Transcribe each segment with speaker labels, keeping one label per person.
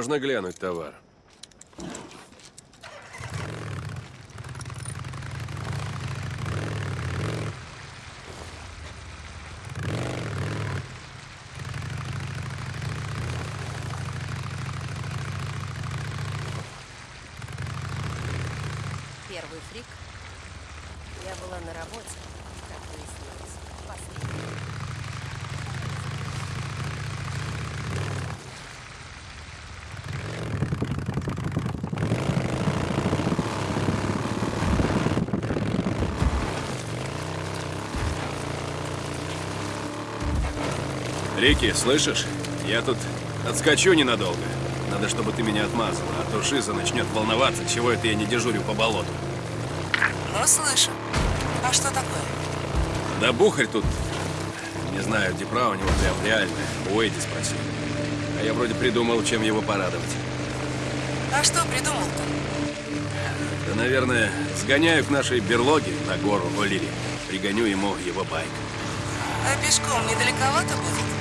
Speaker 1: Можно глянуть товар?
Speaker 2: Первый фрик. Я была на работе, как выяснилось. Последний.
Speaker 1: Рики, слышишь? Я тут отскочу ненадолго. Надо, чтобы ты меня отмазала, а то Шиза начнет волноваться, чего это я не дежурю по болоту.
Speaker 3: Ну, слышу. А что такое?
Speaker 1: Да бухарь тут, не знаю, депра у него прям реальная. У спросил. А я вроде придумал, чем его порадовать.
Speaker 3: А что придумал-то?
Speaker 1: Да, наверное, сгоняю к нашей берлоге на гору Олири. Пригоню ему его байк.
Speaker 3: А пешком недалековато будет?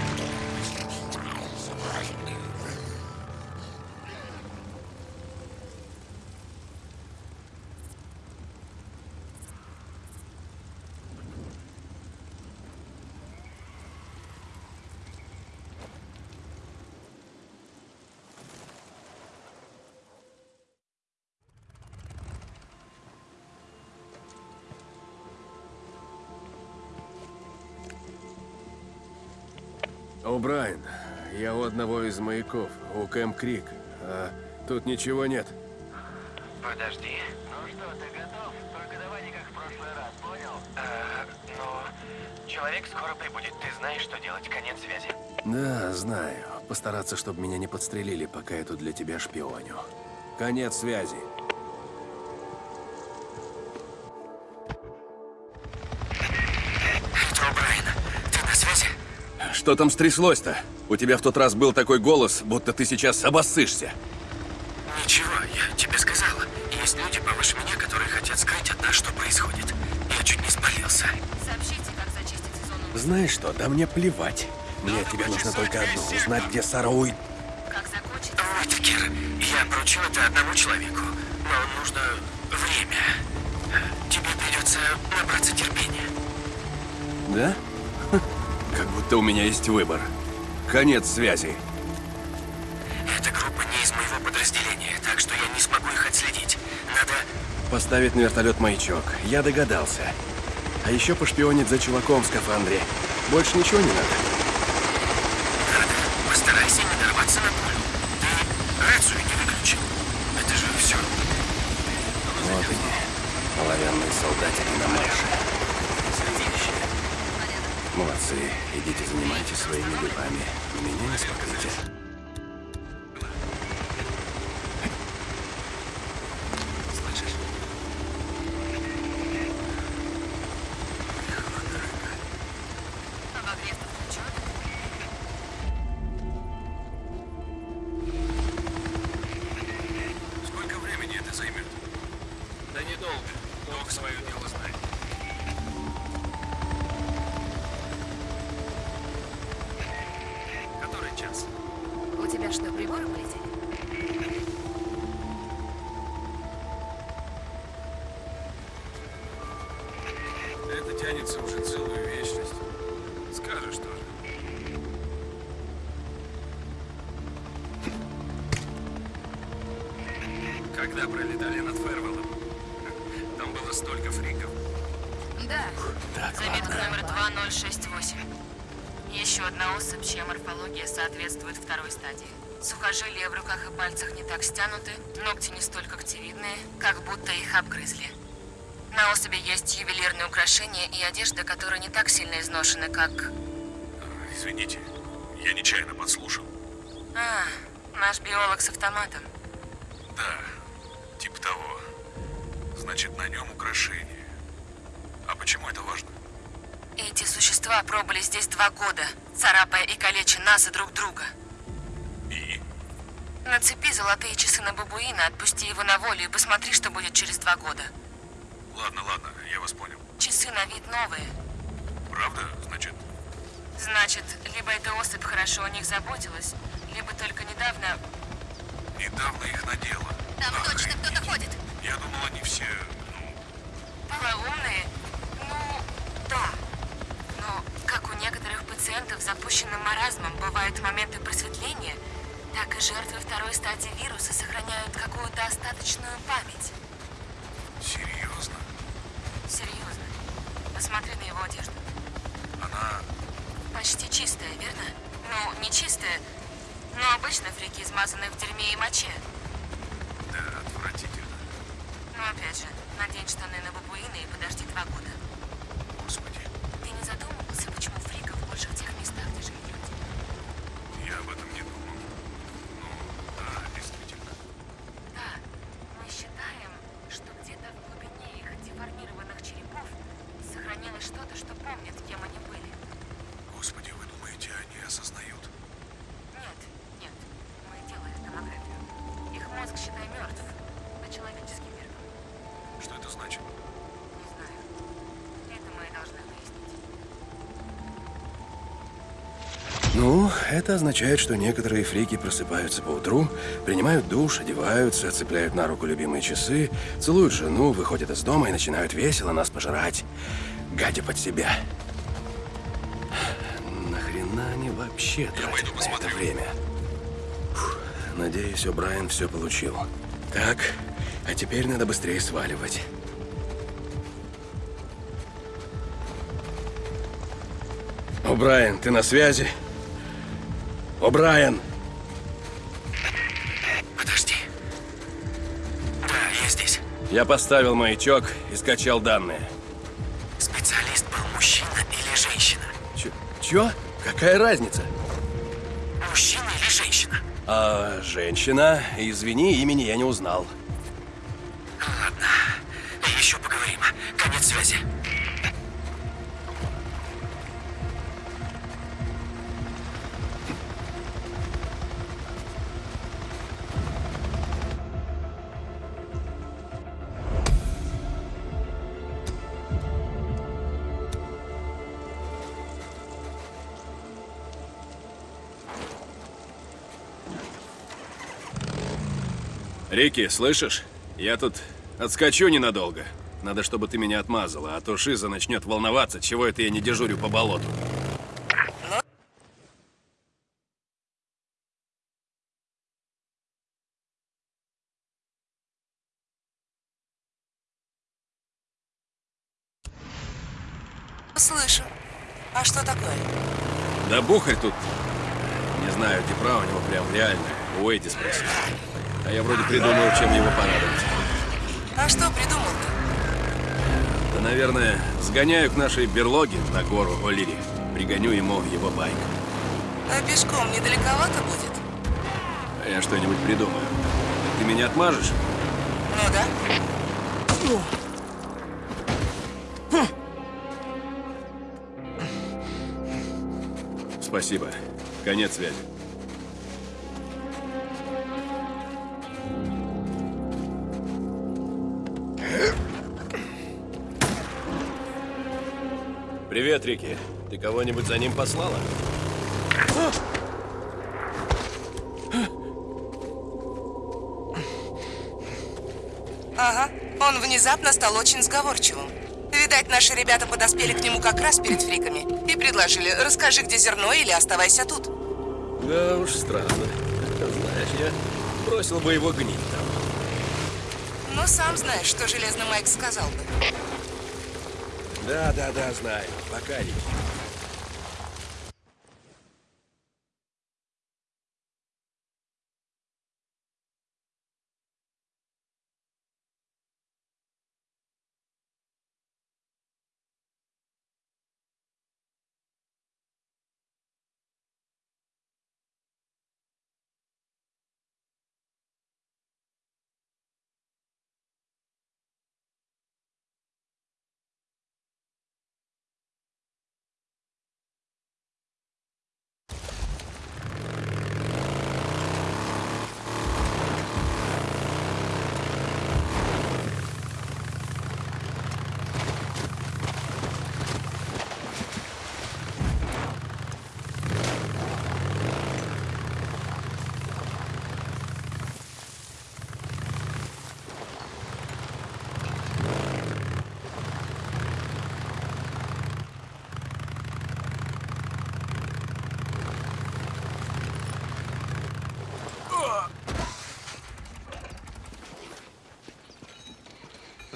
Speaker 1: О, Брайан, я у одного из маяков, у Кэм Крик. А тут ничего нет.
Speaker 4: Подожди. Ну что, ты готов? Только не как в прошлый раз, понял? А, ну, человек скоро прибудет. Ты знаешь, что делать. Конец связи.
Speaker 1: Да, знаю. Постараться, чтобы меня не подстрелили, пока я тут для тебя шпионю. Конец связи. Что там стряслось-то? У тебя в тот раз был такой голос, будто ты сейчас обоссышься.
Speaker 4: Ничего, я тебе сказала. Есть люди повыше меня, которые хотят скрыть от нас, что происходит. Я чуть не спалился.
Speaker 2: Сообщите, как зачистить зону.
Speaker 1: Знаешь что, да мне плевать. Мне от тебя нужно только одно, узнать, где Сара Уит.
Speaker 2: Как закончить?
Speaker 4: Уитакер, я поручил это одному человеку. Но нужно время. Тебе придется набраться терпения.
Speaker 1: Да? Будто у меня есть выбор. Конец связи.
Speaker 4: Эта группа не из моего подразделения, так что я не смогу их отследить. Надо...
Speaker 1: Поставить на вертолет маячок. Я догадался. А еще пошпионить за чуваком в скафандре. Больше ничего не надо.
Speaker 4: Надо. Постарайся не нарваться на пулю. Ты рацию не выключил. Это же все.
Speaker 1: Вот они, оловянные солдатики на марше. Молодцы. Идите занимайтесь своими делами. Меня не смотрите.
Speaker 5: Соответствует второй стадии. Сухожилия в руках и пальцах не так стянуты, ногти не столь когтевидные, как будто их обгрызли. На особи есть ювелирные украшения и одежда, которые не так сильно изношены, как...
Speaker 6: Извините, я нечаянно подслушал.
Speaker 5: А, наш биолог с автоматом.
Speaker 6: Да, типа того. Значит, на нем украшение. А почему это важно?
Speaker 5: Эти существа пробыли здесь два года, царапая и калеча нас и друг друга.
Speaker 6: И?
Speaker 5: Нацепи золотые часы на бабуина, отпусти его на волю и посмотри, что будет через два года.
Speaker 6: Ладно, ладно, я вас понял.
Speaker 5: Часы на вид новые.
Speaker 6: Правда? Значит,
Speaker 5: Значит, либо эта особь хорошо о них заботилась, либо только недавно
Speaker 6: Недавно их надела.
Speaker 5: Там точно кто-то ходит.
Speaker 6: Я думал, они все, ну,
Speaker 5: Полоумные? Ну, да. Как у некоторых пациентов с запущенным маразмом бывают моменты просветления, так и жертвы второй стадии вируса сохраняют какую-то остаточную память.
Speaker 6: серьезно.
Speaker 5: Серьезно. Посмотри на его одежду.
Speaker 6: Она...
Speaker 5: Почти чистая, верно? Ну, не чистая, но обычно фрики измазаны в дерьме и моче.
Speaker 6: Да, отвратительно.
Speaker 5: Но опять же, надень штаны на бабуина и подожди два года.
Speaker 6: Ну, это
Speaker 1: означает, что некоторые фрики просыпаются по утру, принимают душ, одеваются, цепляют на руку любимые часы, целуют жену, выходят из дома и начинают весело нас пожирать, гадя под себя. Нахрена они вообще тратят на это время? Фух, надеюсь, О'Брайен все получил. Так, а теперь надо быстрее сваливать. О'Брайен, ты на связи? О'Брайен!
Speaker 4: Подожди. Да, я здесь.
Speaker 1: Я поставил маячок и скачал данные.
Speaker 4: Специалист был мужчина или женщина?
Speaker 1: Чё? Чё? Какая разница?
Speaker 4: Мужчина или женщина?
Speaker 1: А, женщина, извини, имени я не узнал. Рики, слышишь? Я тут отскочу ненадолго. Надо, чтобы ты меня отмазала, а то Шиза начнет волноваться, чего это я не дежурю по болоту. Сгоняю к нашей берлоге на гору О'Лири. Пригоню ему его байк.
Speaker 3: А пешком недалековато будет?
Speaker 1: А я что-нибудь придумаю. Ты меня отмажешь?
Speaker 3: Ну да.
Speaker 1: Спасибо. Конец связи. Привет, Рики. Ты кого-нибудь за ним послала?
Speaker 3: Ага. Он внезапно стал очень сговорчивым. Видать, наши ребята подоспели к нему как раз перед фриками и предложили, расскажи, где зерно, или оставайся тут.
Speaker 1: Да уж странно. Знаешь, я бросил бы его гнить там.
Speaker 3: Но сам знаешь, что Железный Майк сказал бы.
Speaker 1: Да, да, да, знаю. Пока,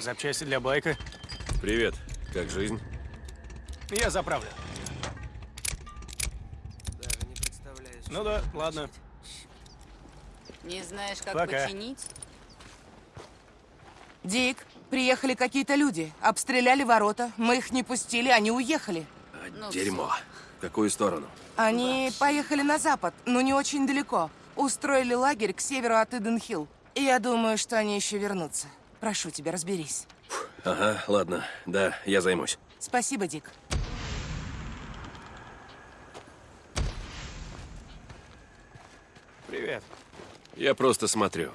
Speaker 7: Запчасти для байка.
Speaker 1: Привет. Как жизнь?
Speaker 7: Я заправлю. Ну да, ладно.
Speaker 8: Не знаешь, как
Speaker 7: Пока.
Speaker 8: починить?
Speaker 3: Дик, приехали какие-то люди. Обстреляли ворота. Мы их не пустили, они уехали.
Speaker 1: А,
Speaker 8: Ну,
Speaker 1: дерьмо. В какую сторону?
Speaker 3: Они поехали на запад, но не очень далеко. Устроили лагерь к северу от Иден-Хилл. И я думаю, что они еще вернутся. Прошу тебя, разберись.
Speaker 1: Ага, ладно. Да, я займусь.
Speaker 3: Спасибо, Дик.
Speaker 7: Привет.
Speaker 1: Я просто смотрю.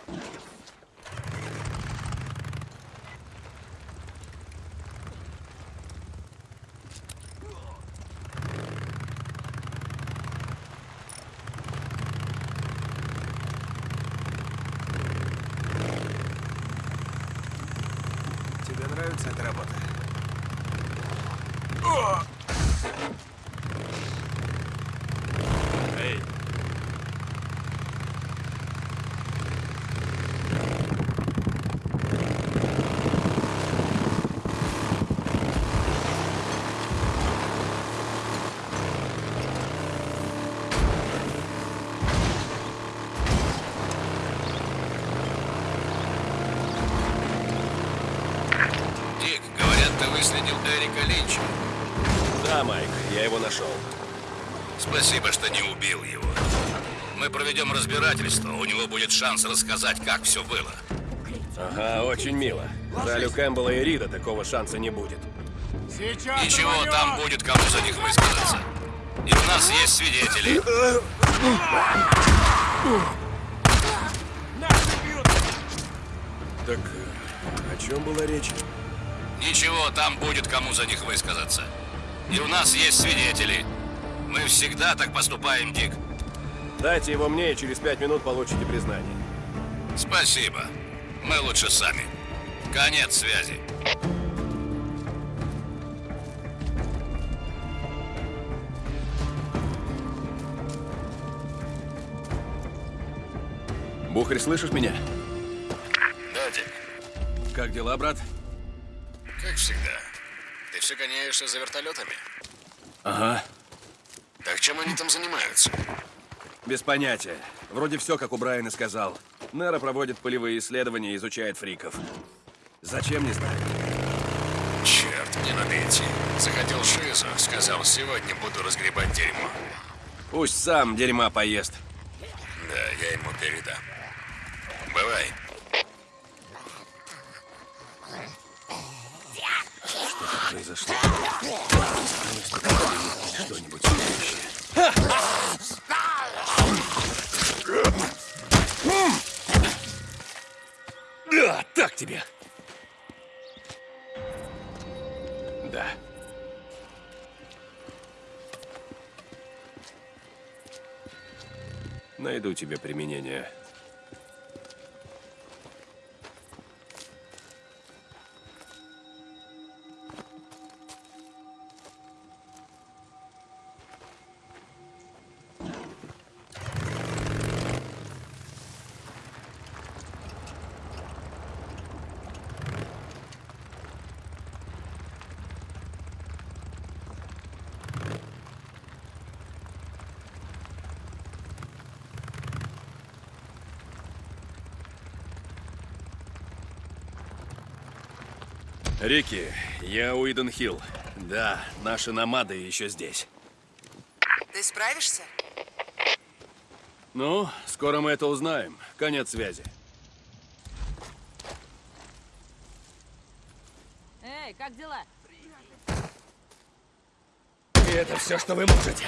Speaker 7: Тебе нравится эта работа?
Speaker 1: Эй,
Speaker 9: Дик, говорят, ты выследил Эрика Линча.
Speaker 1: да, Майк, я его нашел.
Speaker 9: Спасибо, что не убил его. Мы проведем разбирательство, у него будет шанс рассказать, как все было.
Speaker 1: Ага, очень мило. Жаль, у Кэмпбелла и Рида такого шанса не будет.
Speaker 9: Ничего, там будет кому за них высказаться. И у нас есть свидетели.
Speaker 1: Так, э, о чем была речь?
Speaker 9: Ничего, там будет кому за них высказаться. И у нас есть свидетели. Мы всегда так поступаем, Дик.
Speaker 1: Дайте его мне, и через пять минут получите признание.
Speaker 9: Спасибо. Мы лучше сами. Конец связи.
Speaker 1: Бухарь, слышишь меня?
Speaker 9: Да, Дик.
Speaker 1: Как дела, брат?
Speaker 9: Все гоняешься за вертолетами?
Speaker 1: Ага.
Speaker 9: Так чем они там занимаются?
Speaker 1: Без понятия. Вроде все, как у Брайана сказал. Нера проводит полевые исследования и изучает фриков. Зачем, не знаю.
Speaker 9: Черт, мне надо идти. Захотел Шизу, сказал, сегодня буду разгребать дерьмо.
Speaker 1: Пусть сам дерьма поест.
Speaker 9: Да, я ему передам. Бывай.
Speaker 1: Произошло. Что-нибудь. Да, так тебе. Да. Найду тебе применение. Рики, я Уидон Хилл. Да, наши намады еще здесь.
Speaker 3: Ты справишься?
Speaker 1: Ну, скоро мы это узнаем. Конец связи.
Speaker 8: Эй, как дела?
Speaker 1: И это все, что вы можете.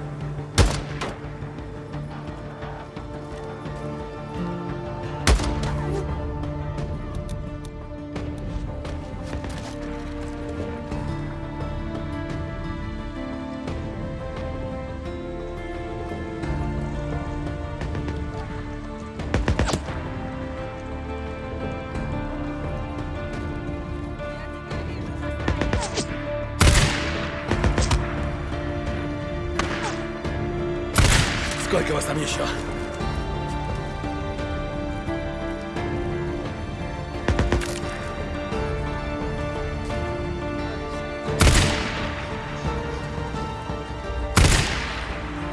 Speaker 1: Сколько вас там еще?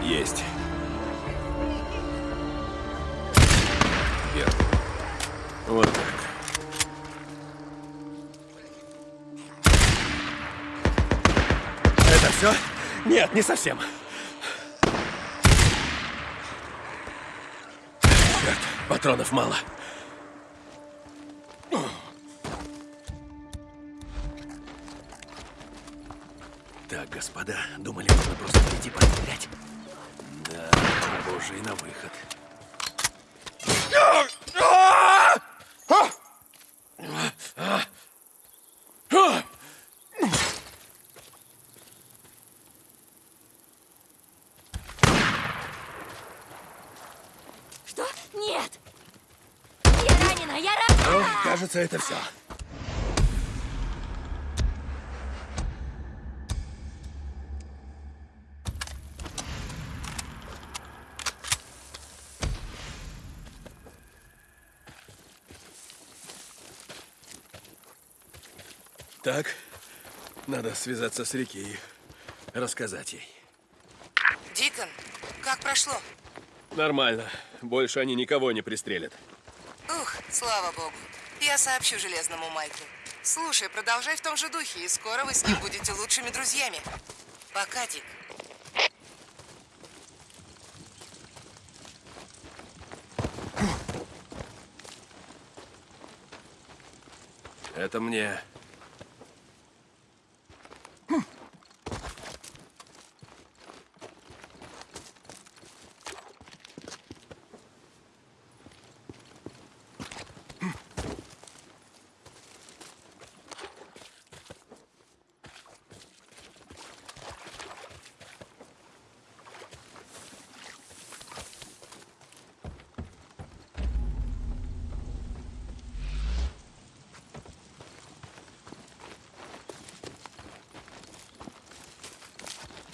Speaker 1: Есть. Вверх. Вот. Это все? Нет, не совсем. Черт, патронов мало. Кажется, это все. Так, надо связаться с Рики и рассказать ей.
Speaker 3: Дикон, как прошло?
Speaker 1: Нормально. Больше они никого не пристрелят.
Speaker 3: Ух, слава богу. Я сообщу Железному Майку. Слушай, продолжай в том же духе, и скоро вы с ним будете лучшими друзьями. Пока, Дик.
Speaker 1: Это мне.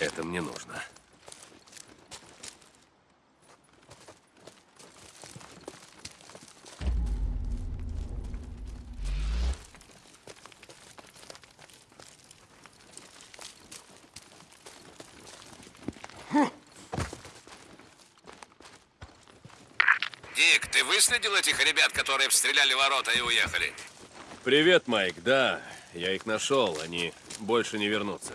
Speaker 1: Это мне нужно.
Speaker 9: Дик, ты выследил этих ребят, которые обстреляли ворота и уехали?
Speaker 1: Привет, Майк. Да, я их нашел. Они больше не вернутся.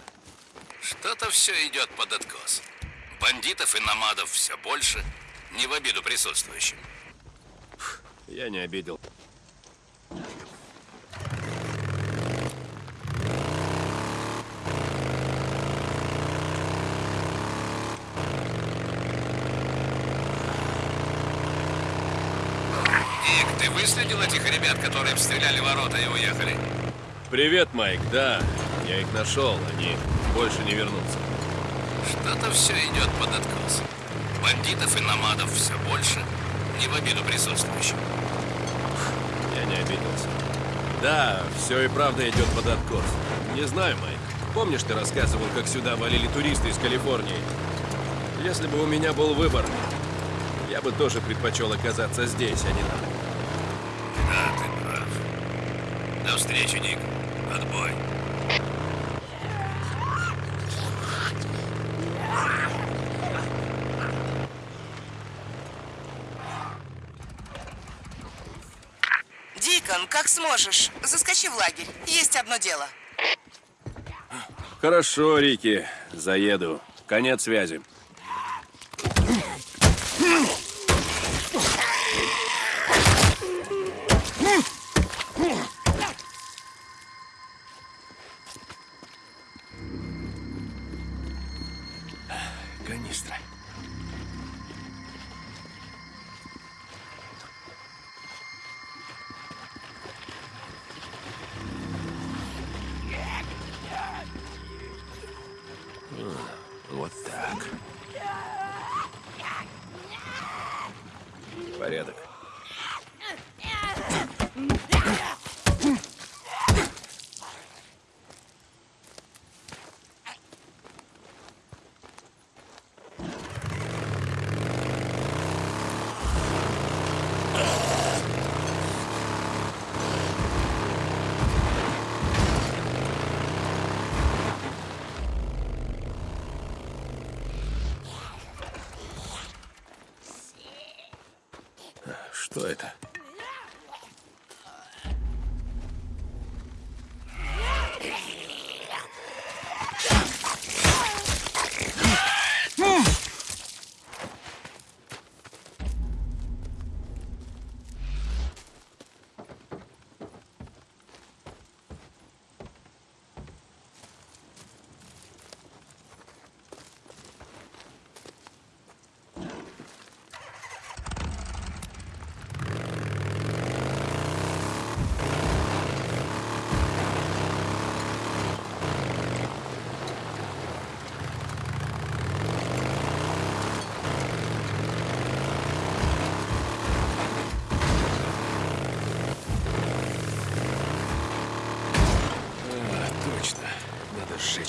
Speaker 9: Что-то все идет под откос. Бандитов и намадов все больше. Не в обиду присутствующим.
Speaker 1: Я не обидел.
Speaker 9: Дик, ты выследил этих ребят, которые обстреляли ворота и уехали?
Speaker 1: Привет, Майк. Да, я их нашел. Они больше не вернутся.
Speaker 9: Что-то все идет под откос. Бандитов и намадов все больше. Не в обиду присутствующим.
Speaker 1: Я не обиделся. Да, все и правда идет под откос. Не знаю, Майк. Помнишь, ты рассказывал, как сюда валили туристы из Калифорнии? Если бы у меня был выбор, я бы тоже предпочел оказаться здесь, а не там.
Speaker 9: Да, ты прав. До встречи, Дик. Отбой.
Speaker 3: Дикон, как сможешь, заскочи в лагерь. Есть одно дело.
Speaker 1: Хорошо, Рики. Заеду. Конец связи. extraño.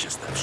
Speaker 1: Надо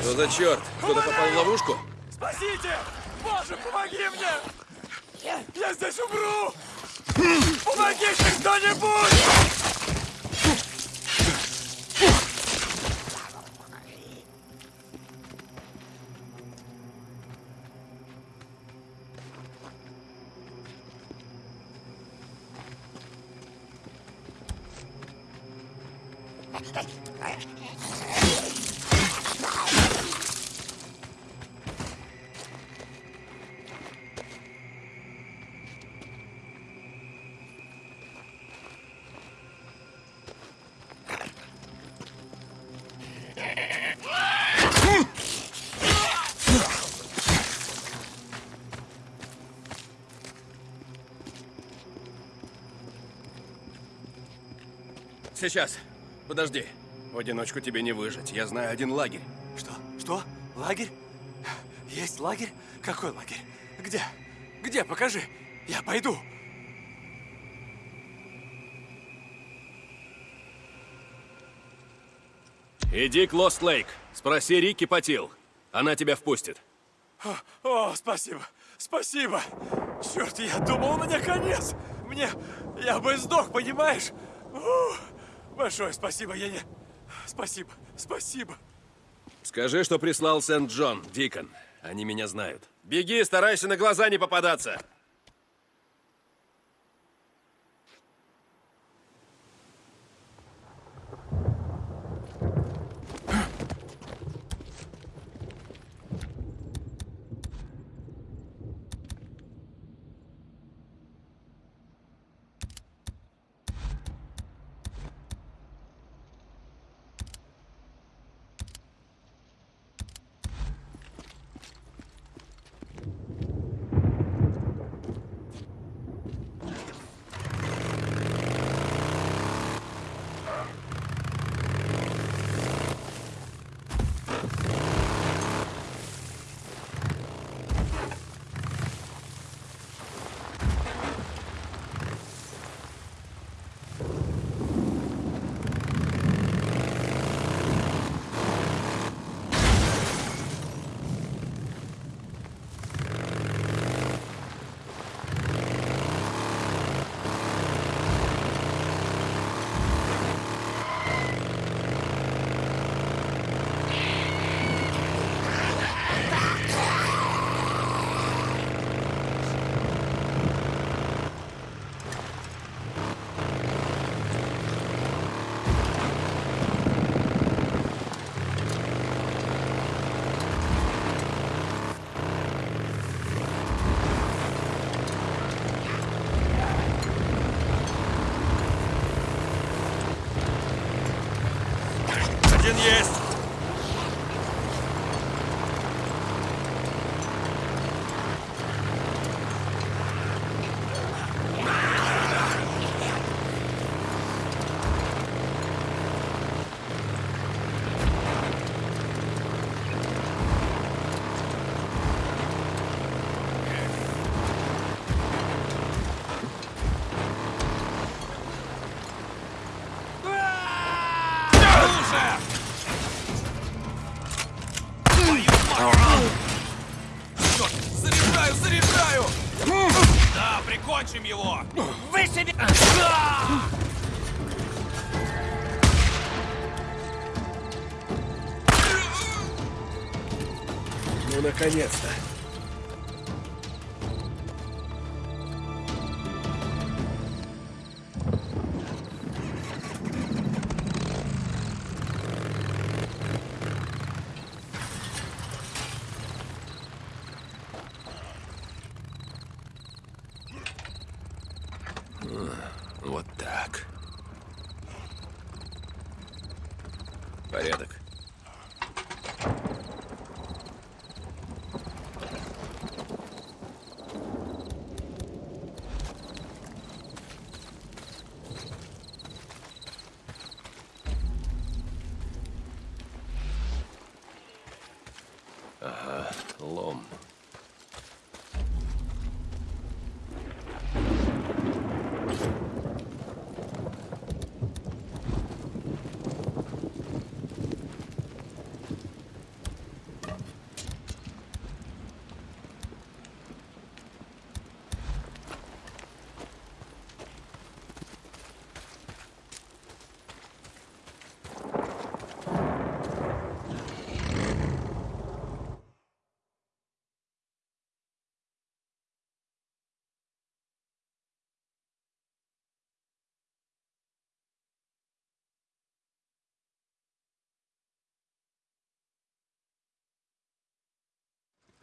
Speaker 1: Что за черт? Кто-то попал в ловушку?
Speaker 10: Спасите! Боже, помоги мне! Я здесь умру! Помогите кто-нибудь!
Speaker 1: Сейчас. Подожди. В одиночку тебе не выжить. Я знаю один лагерь.
Speaker 10: Что? Что? Лагерь? Есть лагерь? Какой лагерь? Где? Где? Покажи. Я пойду.
Speaker 1: Иди к Лост Лейк. Спроси Рики Патил. Она тебя впустит.
Speaker 10: О, спасибо. Спасибо. Черт, я думал, у меня конец. Мне... Я бы сдох, понимаешь? Ух, большое спасибо, я не... Спасибо, спасибо.
Speaker 1: Скажи, что прислал Сент-Джон, Дикон. Они меня знают. Беги, старайся на глаза не попадаться.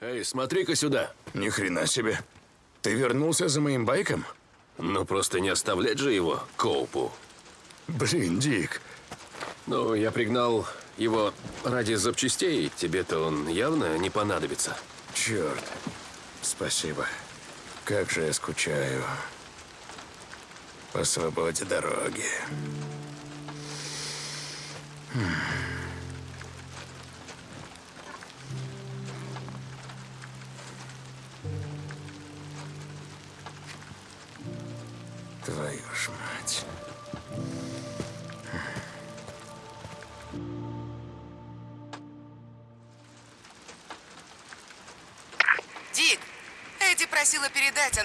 Speaker 1: Эй, смотри-ка сюда.
Speaker 11: Ни хрена себе. Ты вернулся за моим байком?
Speaker 1: Ну, просто не оставлять же его Коупу.
Speaker 11: Блин, Дик.
Speaker 1: Ну, я пригнал его ради запчастей. Тебе-то он явно не понадобится.
Speaker 11: Черт. Спасибо. Как же я скучаю. По свободе дороги. Твою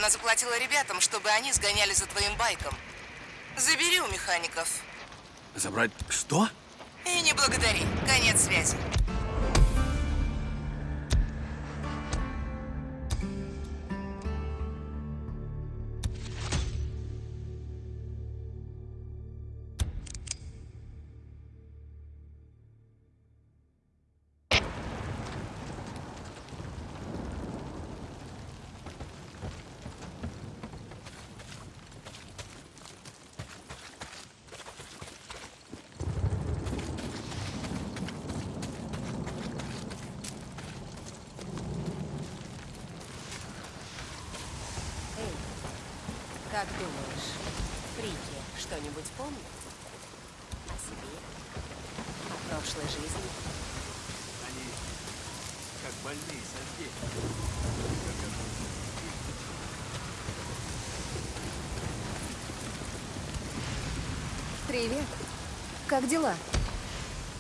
Speaker 3: она заплатила ребятам, чтобы они сгоняли за твоим байком. Забери у механиков.
Speaker 1: Забрать что?
Speaker 3: И не благодари. Конец связи.
Speaker 2: Как думаешь, Фрики что-нибудь помнят? О себе? О прошлой жизни?
Speaker 10: Они как больные со здесь.
Speaker 12: Привет. Как дела?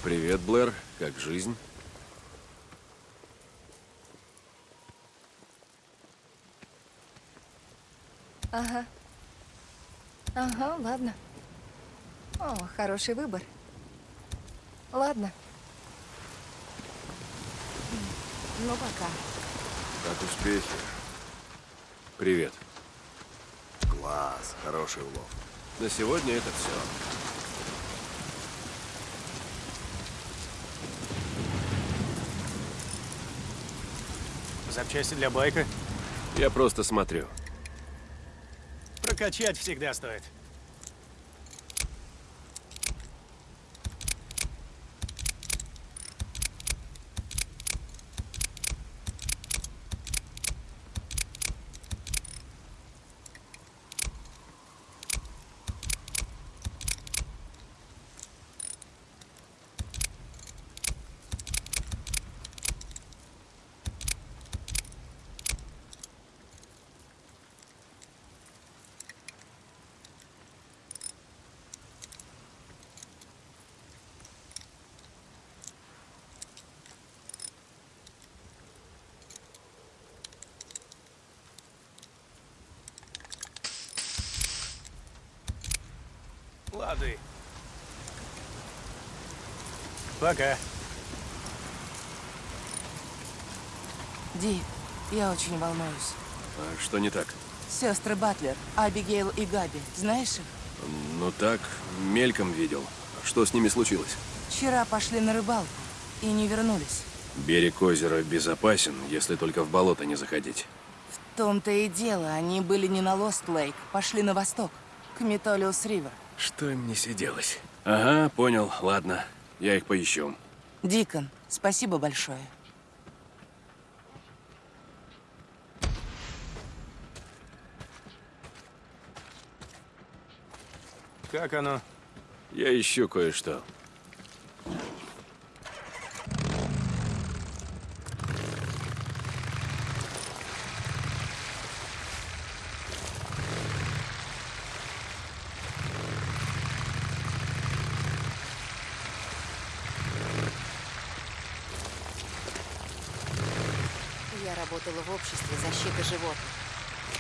Speaker 1: Привет, Блэр. Как жизнь?
Speaker 12: Ага. Ага, ладно. О, хороший выбор. Ладно. Ну, пока.
Speaker 1: Как успехи? Привет.
Speaker 11: Класс. Хороший улов.
Speaker 1: На сегодня это все.
Speaker 7: Запчасти для байка
Speaker 1: Я просто смотрю.
Speaker 7: прокачать всегда стоит.
Speaker 10: Лады. Пока.
Speaker 3: Ди, я очень волнуюсь.
Speaker 1: А что не так?
Speaker 3: Сестры Батлер, Абигейл и Габи, знаешь их?
Speaker 1: Ну так, мельком видел. Что с ними случилось?
Speaker 3: Вчера пошли на рыбалку и не вернулись.
Speaker 1: Берег озера безопасен, если только в болото не заходить.
Speaker 3: В том-то и дело, они были не на Лост-Лейк, пошли на восток, к Метолиус-Ривер.
Speaker 1: Что им не сиделось? Ага, понял, ладно. Я их поищу.
Speaker 3: Дикон, спасибо большое.
Speaker 10: Как оно?
Speaker 1: Я ищу кое-что.
Speaker 2: Животных.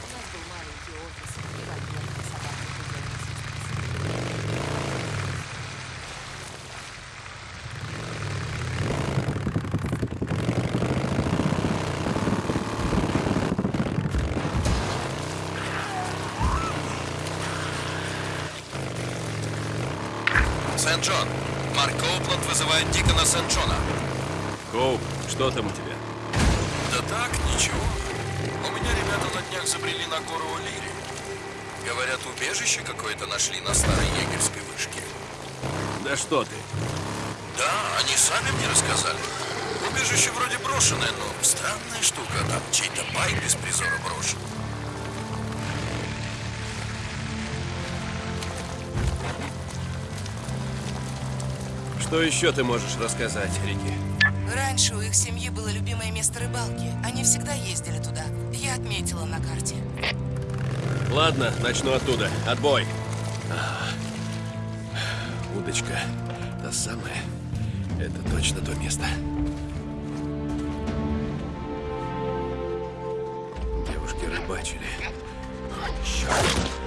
Speaker 2: У нас был маленький офис, и в отделке собак и
Speaker 13: Сент-Джон. Марк Коупланд вызывает Дикона Сент-Джона.
Speaker 1: Коуп, что там у тебя?
Speaker 13: Да так, ничего. Меня ребята на днях забрели на гору О'Лири. Говорят, убежище какое-то нашли на старой егерской вышке.
Speaker 1: Да что ты?
Speaker 13: Да, они сами мне рассказали. Убежище вроде брошенное, но странная штука. Там чей-то байк без призора брошен.
Speaker 1: Что еще ты можешь рассказать, Рики?
Speaker 3: Раньше у их семьи было любимое место рыбалки. Они всегда ездили туда. Я отметила на карте.
Speaker 1: Ладно, начну оттуда. Отбой. Удочка. Та самая. Это точно то место. Девушки рыбачили. Черт.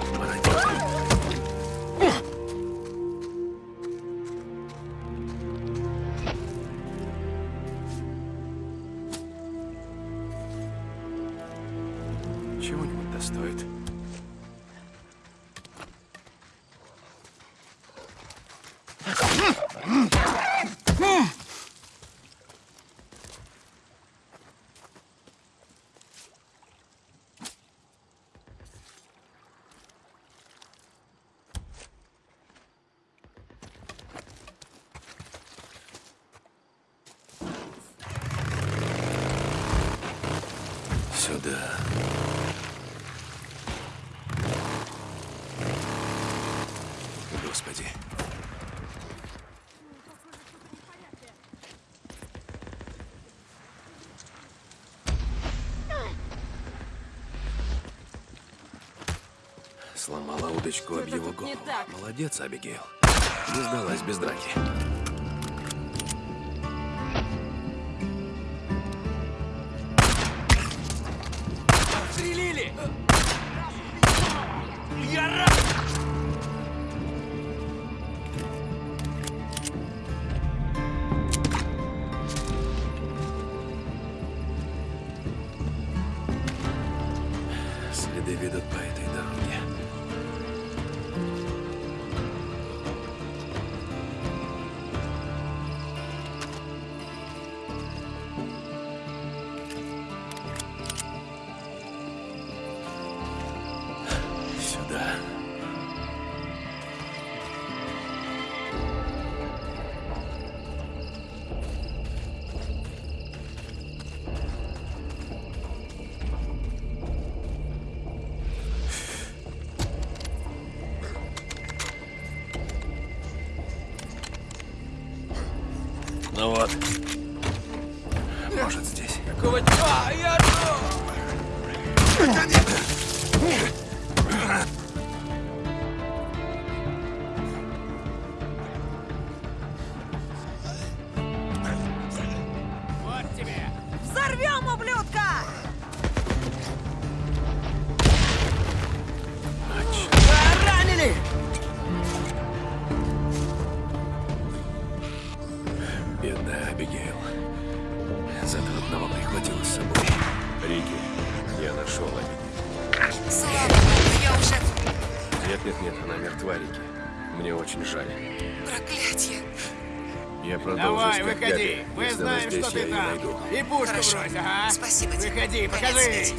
Speaker 1: Сломала удочку об его голову. Молодец, Абигейл. Не сдалась без драки.
Speaker 10: Стрелили!
Speaker 1: Следы очень жаль.
Speaker 3: Проклятье!
Speaker 1: Я продолжу
Speaker 14: Давай,
Speaker 1: искать
Speaker 14: выходи.
Speaker 1: Габи.
Speaker 14: Мы
Speaker 1: Если
Speaker 14: знаем, что ты там.
Speaker 1: Найду.
Speaker 14: И пушку
Speaker 3: Хорошо.
Speaker 14: брось, ага.
Speaker 3: Спасибо тебе.
Speaker 14: Выходи, покажи.
Speaker 15: Конец.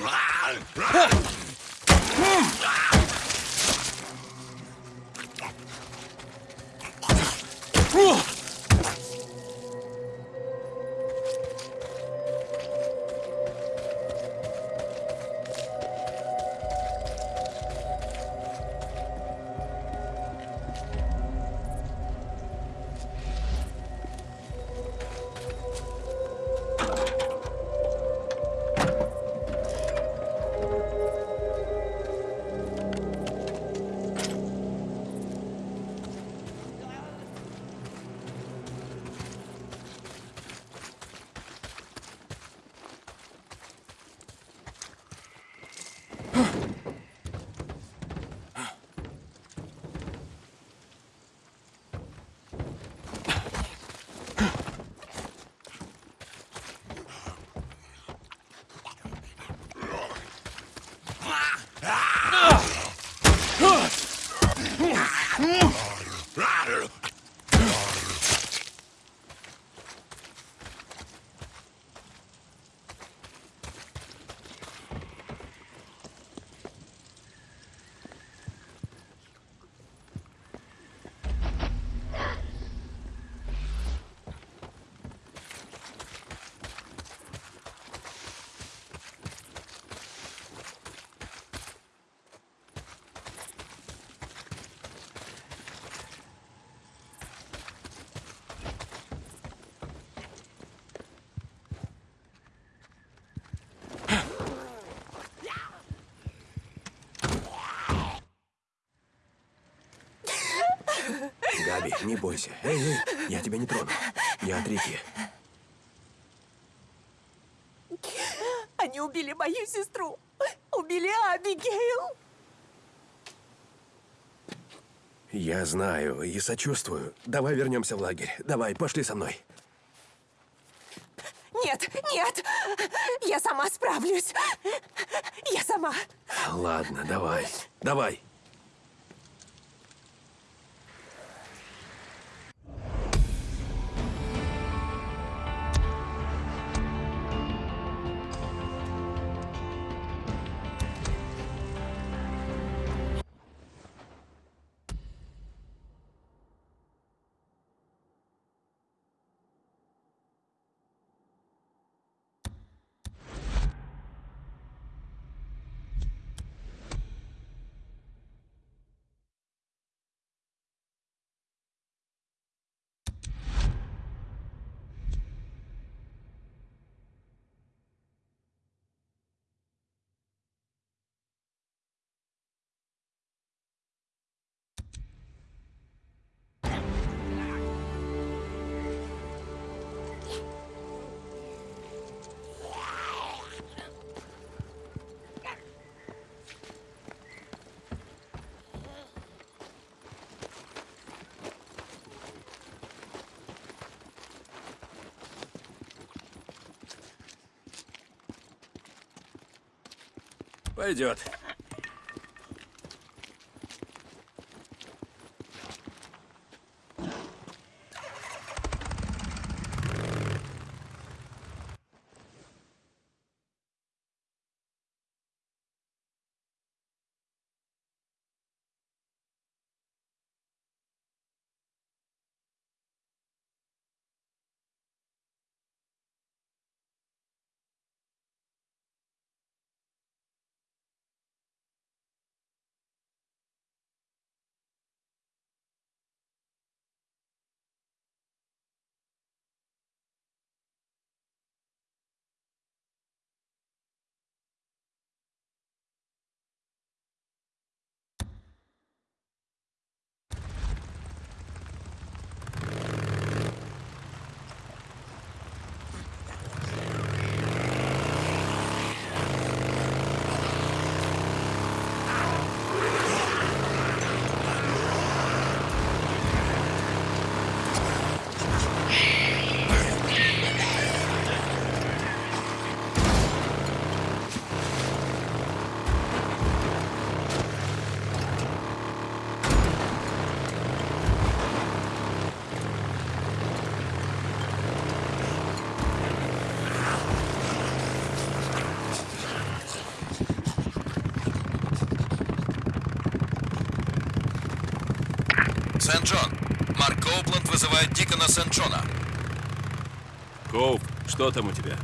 Speaker 1: Huh. Смотри, не бойся. Эй, эй, я тебя не трону. Я от реки.
Speaker 12: Они убили мою сестру. Убили Абигейл.
Speaker 1: Я знаю и сочувствую. Давай вернемся в лагерь. Давай, пошли со мной.
Speaker 12: Нет, нет! Я сама справлюсь. Я сама.
Speaker 1: Ладно, давай. Давай. Пойдет.
Speaker 13: Сент-Джон. Марк Коупленд вызывает Дикона Сент-Джона.
Speaker 10: Коуп, что там у тебя?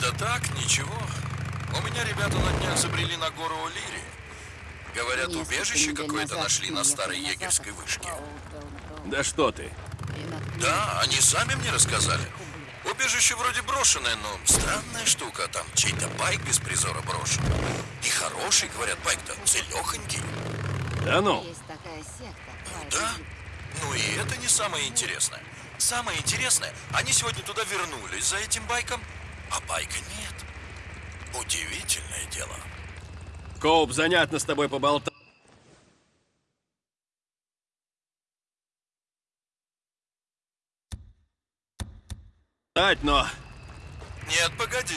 Speaker 13: Да так, ничего. У меня ребята на днях забрели на гору О'Лири. Говорят, убежище какое-то нашли на старой егерской вышке.
Speaker 10: Да что ты?
Speaker 13: Да, они сами мне рассказали. Убежище вроде брошенное, но странная штука. Там чей-то байк без призора брошен. И хороший, говорят, байк-то целехонький.
Speaker 10: Да ну?
Speaker 2: Есть такая секта.
Speaker 13: Да? Ну и это не самое интересное. Самое интересное, они сегодня туда вернулись за этим байком, а байка нет. Удивительное дело.
Speaker 10: Коуп, занятно с тобой поболтать. но...
Speaker 13: Нет, погоди.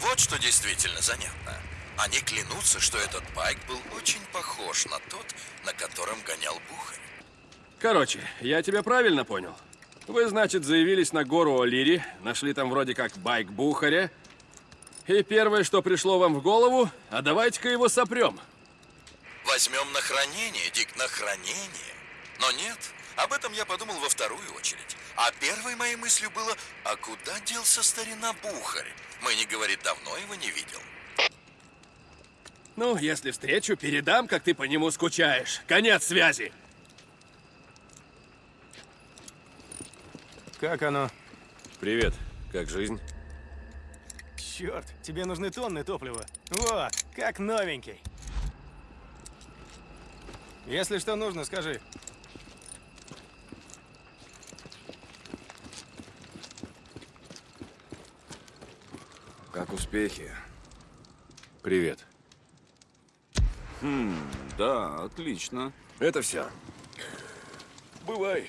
Speaker 13: Вот что действительно занятно. Они клянутся, что этот байк был очень похож на тот, на котором гонял Бухарь.
Speaker 10: Короче, я тебя правильно понял? Вы, значит, заявились на гору О'Лири, нашли там вроде как байк Бухаря, и первое, что пришло вам в голову, а давайте-ка его сопрем.
Speaker 13: Возьмем на хранение, Дик, на хранение. Но нет, об этом я подумал во вторую очередь. А первой моей мыслью было, а куда делся старина Бухарь? Мы, не говорит, давно его не видел.
Speaker 10: Ну, если встречу, передам, как ты по нему скучаешь. Конец связи.
Speaker 7: Как оно?
Speaker 1: Привет. Как жизнь?
Speaker 7: Черт, тебе нужны тонны топлива. Вот, как новенький. Если что нужно, скажи.
Speaker 1: Как успехи? Привет.
Speaker 16: Хм, да, отлично.
Speaker 1: Это все. Бывай.